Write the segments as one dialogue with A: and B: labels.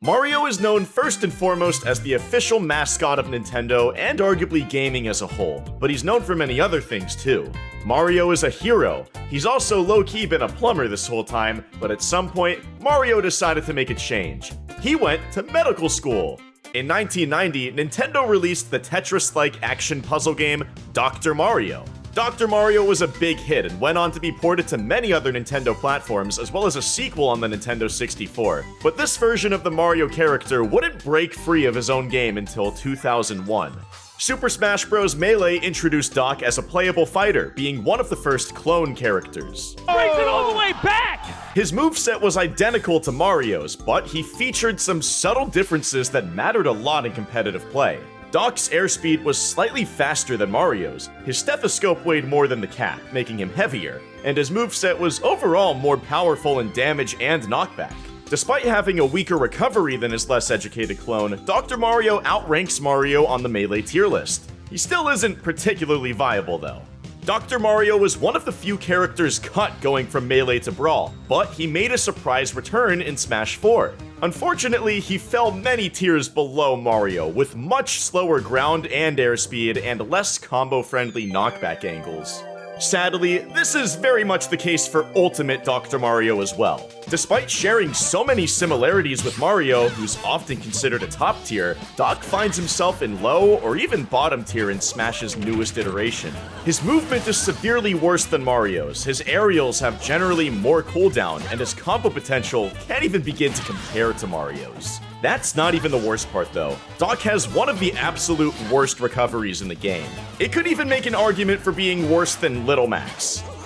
A: Mario is known first and foremost as the official mascot of Nintendo and arguably gaming as a whole, but he's known for many other things too. Mario is a hero. He's also low-key been a plumber this whole time, but at some point, Mario decided to make a change. He went to medical school. In 1990, Nintendo released the Tetris-like action puzzle game Dr. Mario. Dr. Mario was a big hit and went on to be ported to many other Nintendo platforms, as well as a sequel on the Nintendo 64. But this version of the Mario character wouldn't break free of his own game until 2001. Super Smash Bros. Melee introduced Doc as a playable fighter, being one of the first clone characters.
B: Brings it all the way back!
A: His moveset was identical to Mario's, but he featured some subtle differences that mattered a lot in competitive play. Doc's airspeed was slightly faster than Mario's, his stethoscope weighed more than the cap, making him heavier, and his moveset was overall more powerful in damage and knockback. Despite having a weaker recovery than his less educated clone, Dr. Mario outranks Mario on the Melee tier list. He still isn't particularly viable though. Dr. Mario was one of the few characters cut going from Melee to Brawl, but he made a surprise return in Smash 4. Unfortunately, he fell many tiers below Mario, with much slower ground and airspeed and less combo-friendly knockback angles. Sadly, this is very much the case for Ultimate Dr. Mario as well. Despite sharing so many similarities with Mario, who's often considered a top tier, Doc finds himself in low or even bottom tier in Smash's newest iteration. His movement is severely worse than Mario's, his aerials have generally more cooldown, and his combo potential can't even begin to compare to Mario's. That's not even the worst part though. Doc has one of the absolute worst recoveries in the game. It could even make an argument for being worse than Little Mac.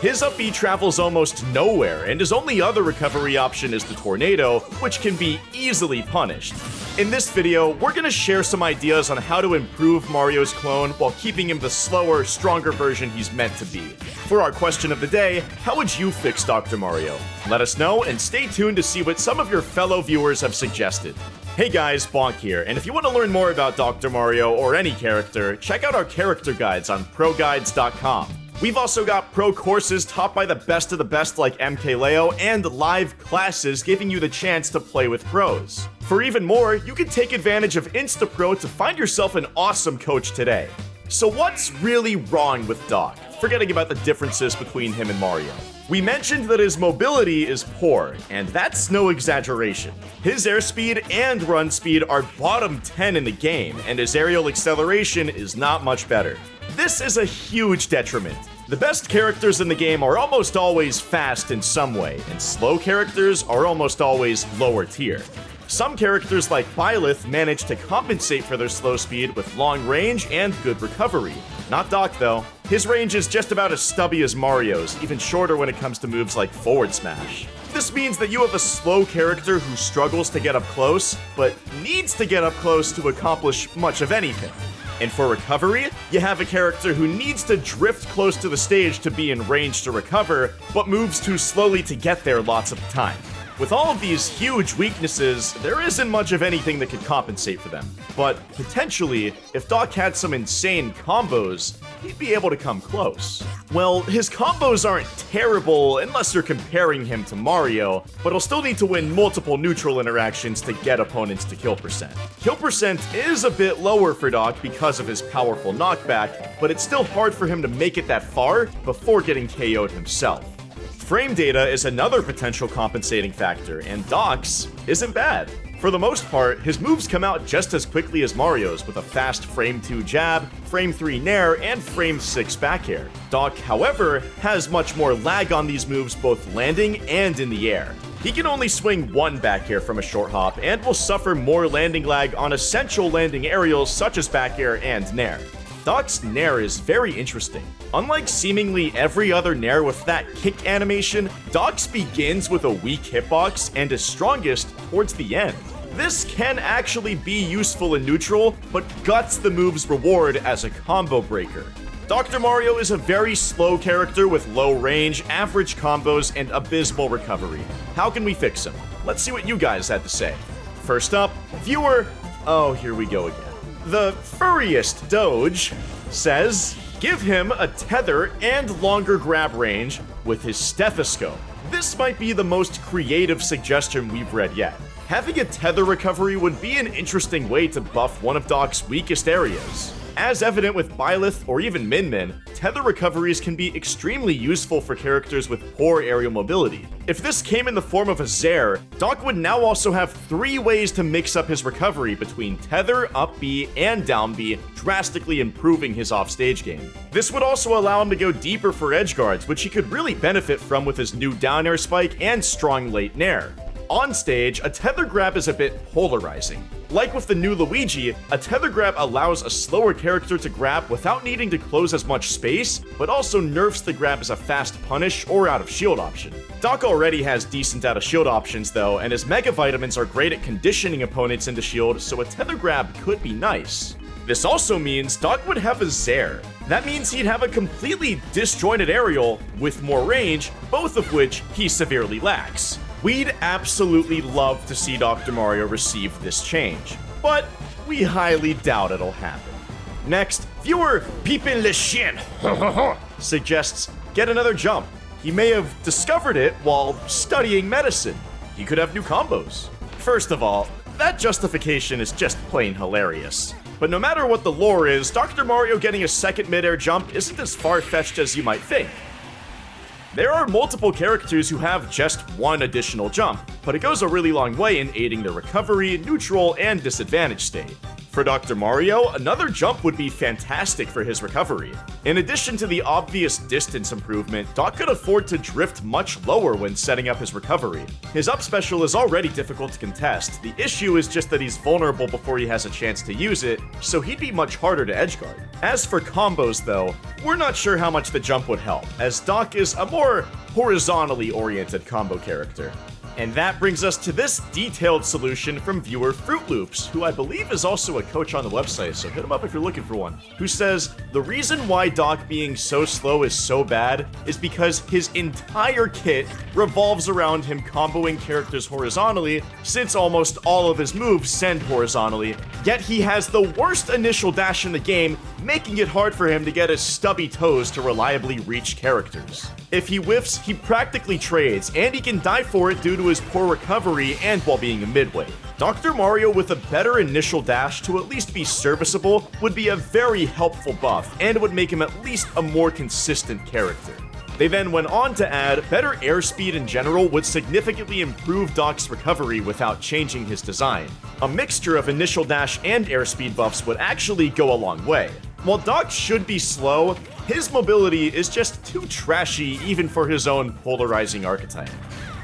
A: His up B travels almost nowhere, and his only other recovery option is the Tornado, which can be easily punished. In this video, we're gonna share some ideas on how to improve Mario's clone while keeping him the slower, stronger version he's meant to be. For our question of the day, how would you fix Dr. Mario? Let us know, and stay tuned to see what some of your fellow viewers have suggested. Hey guys, Bonk here, and if you want to learn more about Dr. Mario or any character, check out our character guides on ProGuides.com. We've also got pro courses taught by the best of the best like MKLeo and live classes giving you the chance to play with pros. For even more, you can take advantage of InstaPro to find yourself an awesome coach today. So what's really wrong with Doc? Forgetting about the differences between him and Mario. We mentioned that his mobility is poor, and that's no exaggeration. His airspeed and run speed are bottom 10 in the game, and his aerial acceleration is not much better. This is a huge detriment. The best characters in the game are almost always fast in some way, and slow characters are almost always lower tier. Some characters like Byleth manage to compensate for their slow speed with long range and good recovery. Not Doc though. His range is just about as stubby as Mario's, even shorter when it comes to moves like forward smash. This means that you have a slow character who struggles to get up close, but needs to get up close to accomplish much of anything. And for recovery, you have a character who needs to drift close to the stage to be in range to recover, but moves too slowly to get there lots of the time. With all of these huge weaknesses, there isn't much of anything that could compensate for them. But potentially, if Doc had some insane combos, he'd be able to come close. Well, his combos aren't terrible unless you're comparing him to Mario, but he'll still need to win multiple neutral interactions to get opponents to kill percent. Kill percent is a bit lower for Doc because of his powerful knockback, but it's still hard for him to make it that far before getting KO'd himself. Frame data is another potential compensating factor, and Doc's isn't bad. For the most part, his moves come out just as quickly as Mario's with a fast frame 2 jab, frame 3 nair, and frame 6 back air. Doc, however, has much more lag on these moves both landing and in the air. He can only swing one back air from a short hop and will suffer more landing lag on essential landing aerials such as back air and nair. Doc's Nair is very interesting. Unlike seemingly every other Nair with that kick animation, Doc's begins with a weak hitbox and is strongest towards the end. This can actually be useful in neutral, but guts the move's reward as a combo breaker. Dr. Mario is a very slow character with low range, average combos, and abysmal recovery. How can we fix him? Let's see what you guys had to say. First up, viewer... Oh, here we go again. The furriest Doge says, give him a tether and longer grab range with his stethoscope. This might be the most creative suggestion we've read yet. Having a tether recovery would be an interesting way to buff one of Doc's weakest areas. As evident with Byleth or even Min Min, tether recoveries can be extremely useful for characters with poor aerial mobility. If this came in the form of a Zair, Doc would now also have three ways to mix up his recovery between tether, up B, and down B, drastically improving his offstage game. This would also allow him to go deeper for edge guards, which he could really benefit from with his new down air spike and strong late nair. On stage, a tether grab is a bit polarizing. Like with the new Luigi, a tether grab allows a slower character to grab without needing to close as much space, but also nerfs the grab as a fast punish or out of shield option. Doc already has decent out of shield options though, and his Mega Vitamins are great at conditioning opponents into shield, so a tether grab could be nice. This also means Doc would have a Zair. That means he'd have a completely disjointed aerial with more range, both of which he severely lacks. We'd absolutely love to see Dr. Mario receive this change, but we highly doubt it'll happen. Next, viewer Peepin Le Chien suggests get another jump. He may have discovered it while studying medicine. He could have new combos. First of all, that justification is just plain hilarious. But no matter what the lore is, Dr. Mario getting a second midair jump isn't as far-fetched as you might think. There are multiple characters who have just one additional jump, but it goes a really long way in aiding their recovery, neutral, and disadvantage state. For Dr. Mario, another jump would be fantastic for his recovery. In addition to the obvious distance improvement, Doc could afford to drift much lower when setting up his recovery. His up special is already difficult to contest, the issue is just that he's vulnerable before he has a chance to use it, so he'd be much harder to edgeguard. As for combos though, we're not sure how much the jump would help, as Doc is a more horizontally oriented combo character. And that brings us to this detailed solution from viewer Fruit Loops, who I believe is also a coach on the website, so hit him up if you're looking for one, who says, The reason why Doc being so slow is so bad is because his entire kit revolves around him comboing characters horizontally, since almost all of his moves send horizontally, yet he has the worst initial dash in the game, making it hard for him to get his stubby toes to reliably reach characters. If he whiffs, he practically trades, and he can die for it due to his poor recovery and while being a midway. Dr. Mario with a better initial dash to at least be serviceable would be a very helpful buff, and would make him at least a more consistent character. They then went on to add, better airspeed in general would significantly improve Doc's recovery without changing his design. A mixture of initial dash and airspeed buffs would actually go a long way. While Doc should be slow, his mobility is just too trashy even for his own polarizing archetype.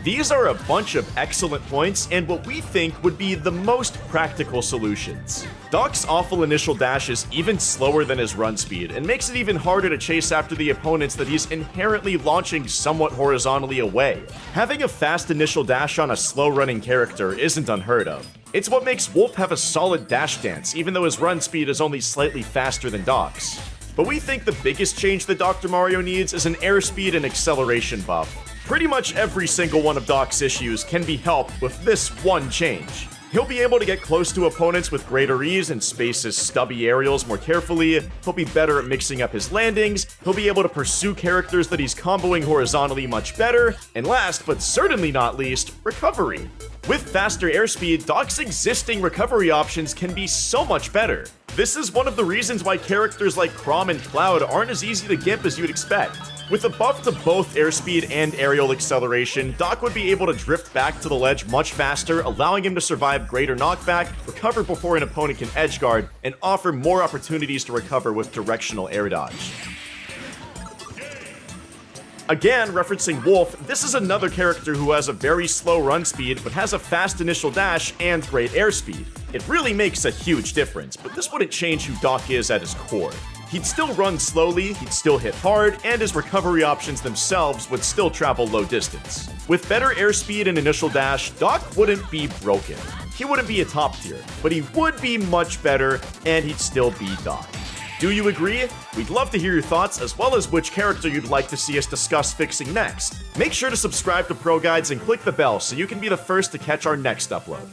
A: These are a bunch of excellent points and what we think would be the most practical solutions. Doc's awful initial dash is even slower than his run speed, and makes it even harder to chase after the opponents that he's inherently launching somewhat horizontally away. Having a fast initial dash on a slow running character isn't unheard of. It's what makes Wolf have a solid dash dance, even though his run speed is only slightly faster than Doc's. But we think the biggest change that Dr. Mario needs is an airspeed and acceleration buff. Pretty much every single one of Doc's issues can be helped with this one change. He'll be able to get close to opponents with greater ease and space his stubby aerials more carefully. He'll be better at mixing up his landings. He'll be able to pursue characters that he's comboing horizontally much better. And last, but certainly not least, recovery. With faster airspeed, Doc's existing recovery options can be so much better. This is one of the reasons why characters like Chrom and Cloud aren't as easy to gimp as you'd expect. With a buff to both airspeed and aerial acceleration, Doc would be able to drift back to the ledge much faster, allowing him to survive greater knockback, recover before an opponent can edge guard, and offer more opportunities to recover with directional air dodge. Again, referencing Wolf, this is another character who has a very slow run speed, but has a fast initial dash and great airspeed. It really makes a huge difference, but this wouldn't change who Doc is at his core. He'd still run slowly, he'd still hit hard, and his recovery options themselves would still travel low distance. With better airspeed and initial dash, Doc wouldn't be broken. He wouldn't be a top tier, but he would be much better, and he'd still be Doc. Do you agree? We'd love to hear your thoughts, as well as which character you'd like to see us discuss fixing next. Make sure to subscribe to Pro Guides and click the bell so you can be the first to catch our next upload.